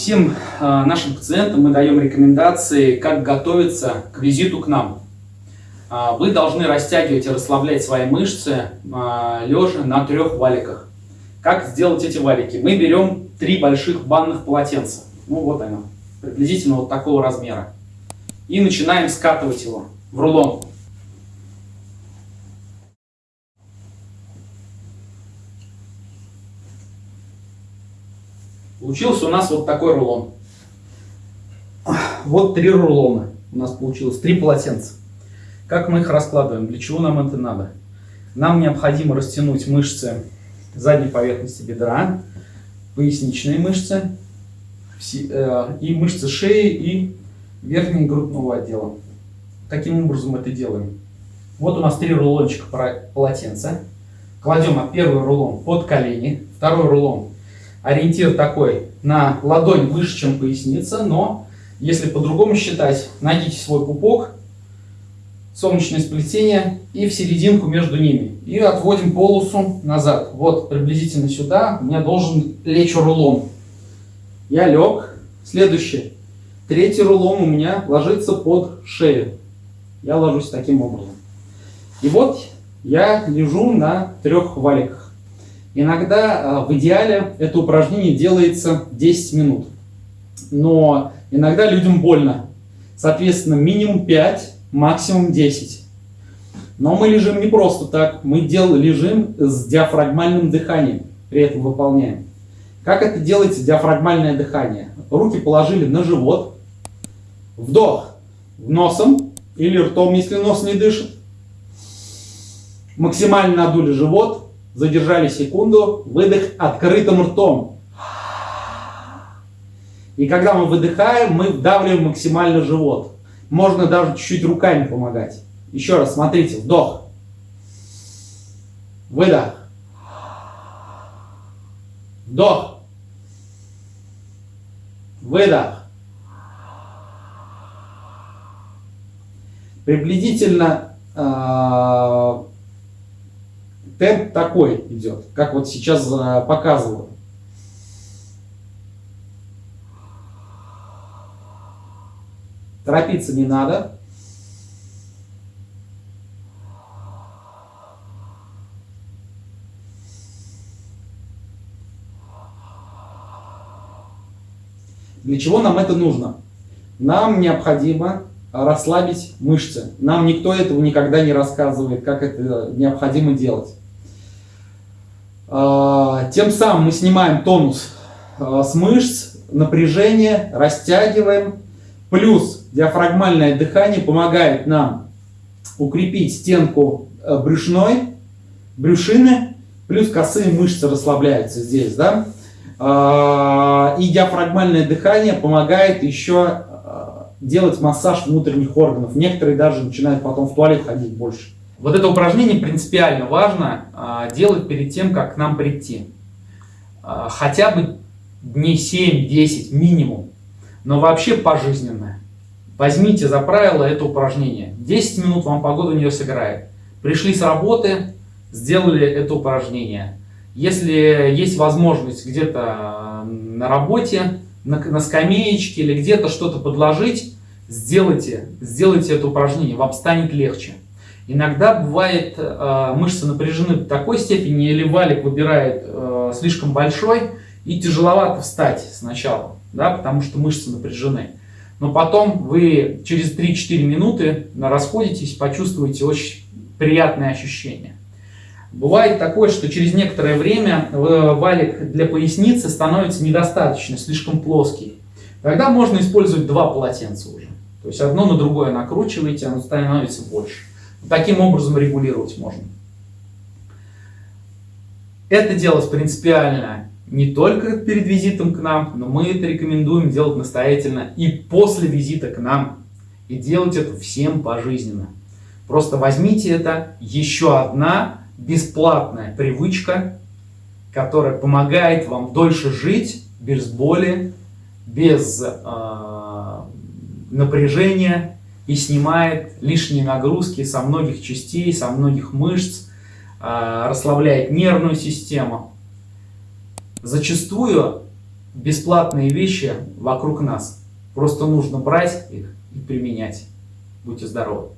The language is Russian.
Всем э, нашим пациентам мы даем рекомендации, как готовиться к визиту к нам. Э, вы должны растягивать и расслаблять свои мышцы э, лежа на трех валиках. Как сделать эти валики? Мы берем три больших банных полотенца. Ну вот оно, приблизительно вот такого размера. И начинаем скатывать его в рулон. Получился у нас вот такой рулон. Вот три рулона у нас получилось, три полотенца. Как мы их раскладываем? Для чего нам это надо? Нам необходимо растянуть мышцы задней поверхности бедра, поясничные мышцы э, и мышцы шеи и верхнего грудного отдела. Каким образом это делаем? Вот у нас три рулончика полотенца. Кладем первый рулон под колени, второй рулон ориентир такой на ладонь выше, чем поясница, но если по-другому считать, найдите свой пупок, солнечное сплетение и в серединку между ними. И отводим полосу назад. Вот приблизительно сюда у меня должен лечь рулон. Я лег. Следующий. Третий рулон у меня ложится под шею. Я ложусь таким образом. И вот я лежу на трех валиках. Иногда а, в идеале это упражнение делается 10 минут, но иногда людям больно. Соответственно, минимум 5, максимум 10. Но мы лежим не просто так, мы дел, лежим с диафрагмальным дыханием, при этом выполняем. Как это делается диафрагмальное дыхание? Руки положили на живот, вдох носом или ртом, если нос не дышит. Максимально надули живот, Задержали секунду, выдох открытым ртом. И когда мы выдыхаем, мы вдавливаем максимально живот. Можно даже чуть-чуть руками помогать. Еще раз, смотрите, вдох. Выдох. Вдох. Выдох. Приблизительно э, темп такой идет, как вот сейчас э, показываю. Торопиться не надо. Для чего нам это нужно? Нам необходимо расслабить мышцы. Нам никто этого никогда не рассказывает, как это необходимо делать. А, тем самым мы снимаем тонус а, с мышц, напряжение, растягиваем. Плюс диафрагмальное дыхание помогает нам укрепить стенку э, брюшной, брюшины, плюс косые мышцы расслабляются здесь, да. А, и диафрагмальное дыхание помогает еще делать массаж внутренних органов. Некоторые даже начинают потом в туалет ходить больше. Вот это упражнение принципиально важно а, делать перед тем, как к нам прийти. А, хотя бы дней 7-10 минимум, но вообще пожизненно. Возьмите за правило это упражнение. 10 минут вам погода не сыграет. Пришли с работы, сделали это упражнение. Если есть возможность где-то на работе, на, на скамеечке или где-то что-то подложить, сделайте, сделайте это упражнение, вам станет легче. Иногда бывает э, мышцы напряжены до такой степени, или валик выбирает э, слишком большой, и тяжеловато встать сначала, да, потому что мышцы напряжены. Но потом вы через 3-4 минуты расходитесь, почувствуете очень приятные ощущения. Бывает такое, что через некоторое время э, валик для поясницы становится недостаточно, слишком плоский. Тогда можно использовать два полотенца уже. То есть одно на другое накручиваете, оно становится больше. Таким образом регулировать можно. Это делать принципиально не только перед визитом к нам, но мы это рекомендуем делать настоятельно и после визита к нам. И делать это всем пожизненно. Просто возьмите это, еще одна бесплатная привычка, которая помогает вам дольше жить без боли, без э, напряжения, и снимает лишние нагрузки со многих частей, со многих мышц, а, расслабляет нервную систему. Зачастую бесплатные вещи вокруг нас. Просто нужно брать их и применять. Будьте здоровы!